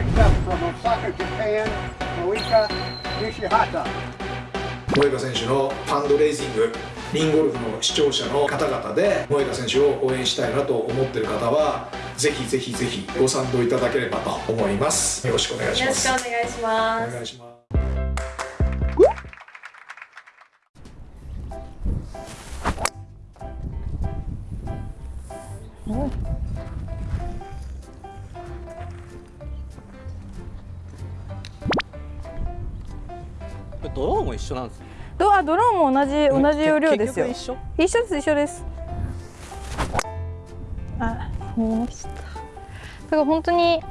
Next up from Osaka, Japan, Moika Nishihata. 萌歌選手のファンドレイジングリンゴルフの視聴者の方々で萌歌選手を応援したいなと思っている方はぜひぜひぜひご賛同いただければと思います。よろしくお願いしよろしますくお願いします。お願いしますドローンも一緒なんですよドあドローンも同じ同じ容量ですよ。結局一緒？です一緒です。あ見えました。だから本当に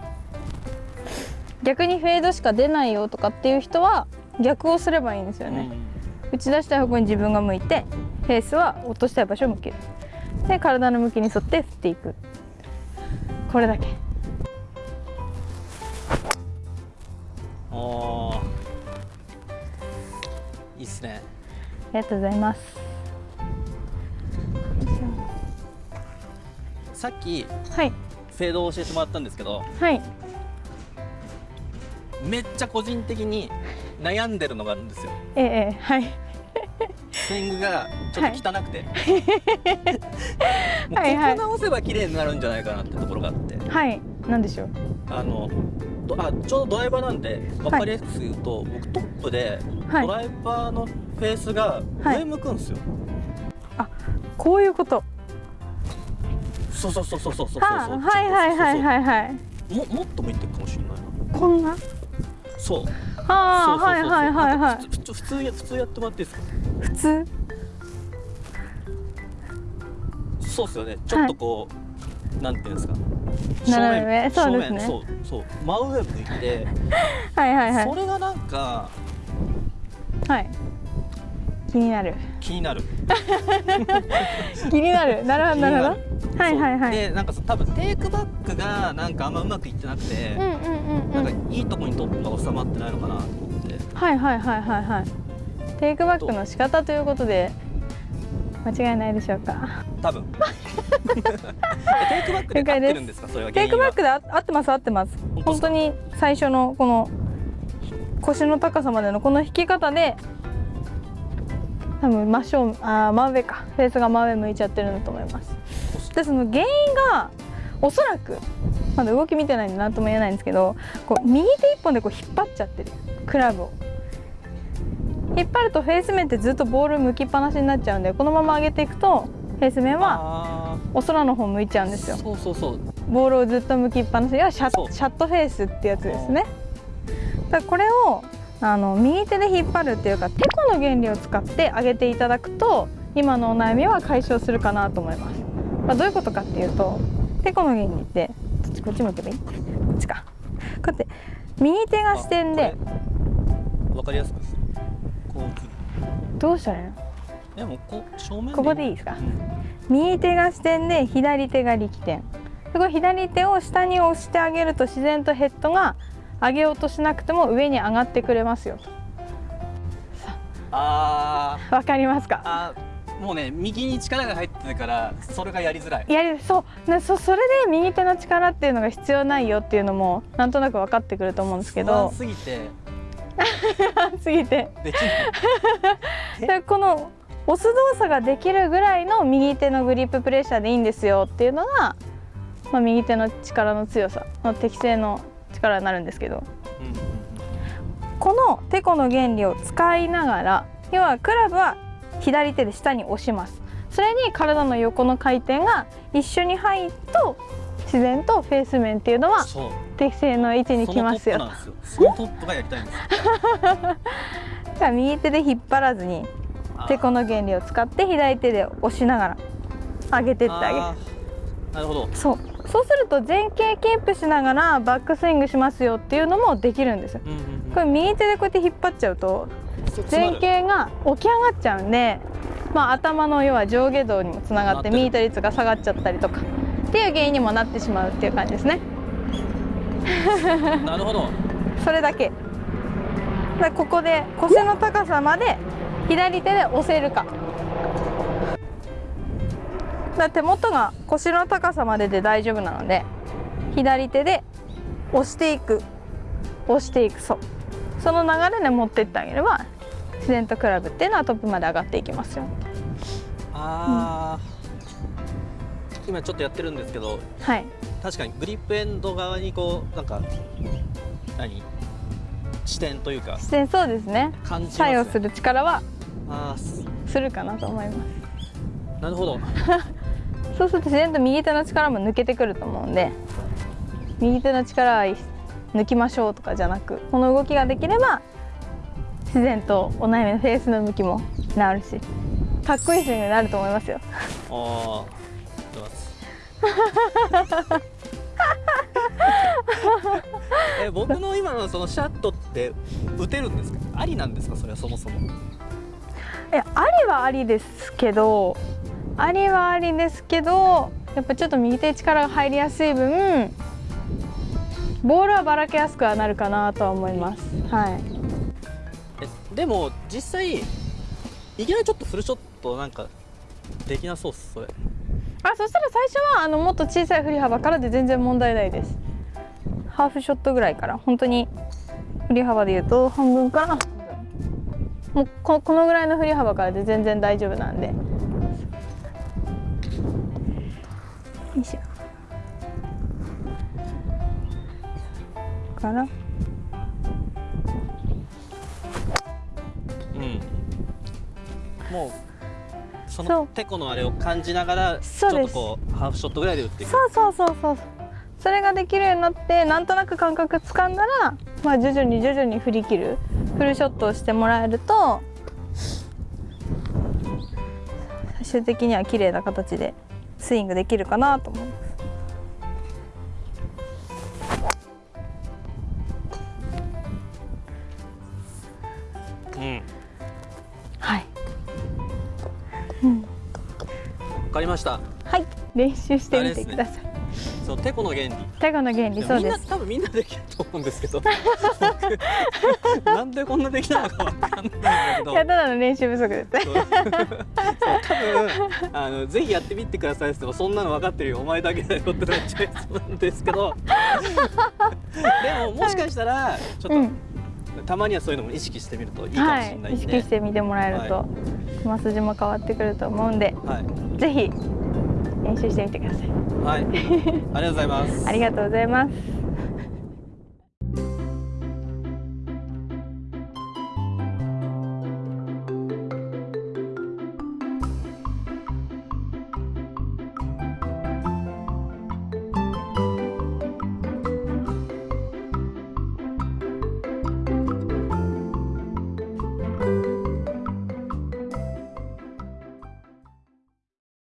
逆にフェードしか出ないよとかっていう人は逆をすればいいんですよ一緒、ね、打ち出したい方向に自分が向いてフェースは落としたい場所を向ける。で体の向きに沿って振っていく。これだけ。うん、ああいいっすね。ありがとうございます。さっきはい。フェードを教えてもらったんですけどはい。めっちゃ個人的に悩んでるのがあるんですよ。ええええはい。スイングがちょっと汚くて、はいはい。ここ直せば綺麗になるんじゃないかなってところがあって。はい。なんでしょう？あのどあちょうどドライバーなんで分かりやすく言うと、僕トップではい。ドライバーのフェースが上向くんですよ、こういうこと。そうそうそうそうそうそうそうはあはいはいはいはいはいももっと向いてるかもしれないなこんなそうああはいはいはいはい普通普通や普通やってもらっていいですか普通そうっすよねちょっとこう、なんていうんですか斜め。上そうですね。そうそう。真上向いて、はいはいはい。それがなんかはい。気になる。気になる。気になる。なるほどなるほど。どはいはいはい。でなんかそ多分テイクバックがなんかあんまうまくいってなくて、うんうんうんなうん。んかいいとこにトップが収まってないのかなと思って。はいはいはいはいはいテイクバックの仕方ということで間違いないでしょうか？多分。え テイクバックで合ってるんですか？それはテイクバックであ合ってます合ってます。本当に最初のこの腰の高さまでのこの引き方で多分真正あー真上か。フェースが真上向いちゃってるんだと思います。でその原因がおそらくまだ動き見てないんで何とも言えないんですけどこう右手一本でこう引っ張っちゃってる。クラブを。引っ張るとフェース面ってずっとボール向きっぱなしになっちゃうんでこのまま上げていくとフェース面はあお空の方向いちゃうんーですよ。そうそうそう。ボールをずっと向きっぱなし。がシャシャットフェースってやつですね。だからこれをあの右手で引っ張るっていうかテコの原理を使って上げていただくと今のお悩みは解消するかなと思います、まあ、どういうことかっていうとテコの原理ってこっちこっち向けばいい？こっちか。こうやって右手が視点でわかりやすくこうどうしたらいいの？でもこう正面ここでいいですか？うん右手が支点で左手が力点。でこれ左手を下に押してあげると自然とヘッドが上げようとしなくても上に上がってくれますよと。あー。わかりますか？もうね右に力が入ってるからそれがやりづらい。やりそう。なそそれで右手の力っていうのが必要ないよっていうのもなんとなく分かってくると思うんですけど。すぎて。すぎて。できない。でこの押す動作ができるぐらいの右手のグリッププレッシャーでいいんですよっていうのが、まあ、右手の力の強さの適正の力になるんですけど。うんうんこのテコの原理を使いながら要はクラブは左手で下に押します。それに体の横の回転が一緒に入ると自然とフェース面っていうのは適正の位置に来ますよ。そのトップがやりたいんですよ。だから右手で引っ張らずにあーテコの原理を使って左手で押しながら上げてってあげる。なるほど。そう。そうすると前傾キープしながらバックスイングしますよっていうのもできるんです。ようんうんうん。これ右手でこうやって引っ張っちゃうと前傾が起き上がっちゃうんで、まあ、頭の要は上下動にもつながってミート率が下がっちゃったりとかっていう原因にもなってしまうっていう感じですね。なるほど。それだけ。でここで腰の高さまで左手で押せるか。だ手元が腰の高さまでで大丈夫なので左手で押していく。押していくそう。その流れで持ってってあげれば自然とクラブっていうのはトップまで上がっていきますよ。ああ、今ちょっとやってるんですけどはい。確かにグリップエンド側にこうなんか何？視点というか。自然そうですね。ね、作用する力はあーすするかなと思います。なるほど。そうすると自然と右手の力も抜けてくると思うんで右手の力は抜きましょうとかじゃなくこの動きができれば自然とお悩みのフェースの向きも治るしかっこいいスイングになると思いますよ。ああ え僕の今のそのシャットって打てるんですか？ありなんですか？それはそもそもえありはありですけどありはありですけどやっぱちょっと右手に力が入りやすい分ボールはばらけやすくはなるかなとは思います。はい。えでも実際いきなりちょっとフルショットなんかできなそうっすそれ。あそしたら最初はあのもっと小さい振り幅からで全然問題ないです。ハーフショットぐらいから。本当に振り幅で言うと半分からもうここのぐらいの振り幅からで全然大丈夫なんで。よいしょ。から。うん。もうそのテコのあれを感じながらちょっとこうハーフショットぐらいで打っていく。そうそうそうそうそれができるようになってなんとなく感覚つかんだら、まあ、徐々に徐々に振り切る。フルショットをしてもらえると最終的には綺麗な形でスイングできるかなと思います。うん。はい、わかりました。はい、練習してみてください。そうテコの原理。テゴの原理そうです。多分みんなできると思うんですけど。僕。なんでこんなできないのかわかんないんだけど。いやただの練習不足です。ね。多分あのぜひやってみてくださいってもそんなの分かってるよお前だけだよってなっちゃいそうなんですけど。でももしかしたらちょっと、うん、たまにはそういうのも意識してみるといいかもはしれないい、意んで、識してみてもらえると、は球筋も変わってくると思うんで、はい。ぜひ練習してみてください。はい、ありがとうございますありがとうございます。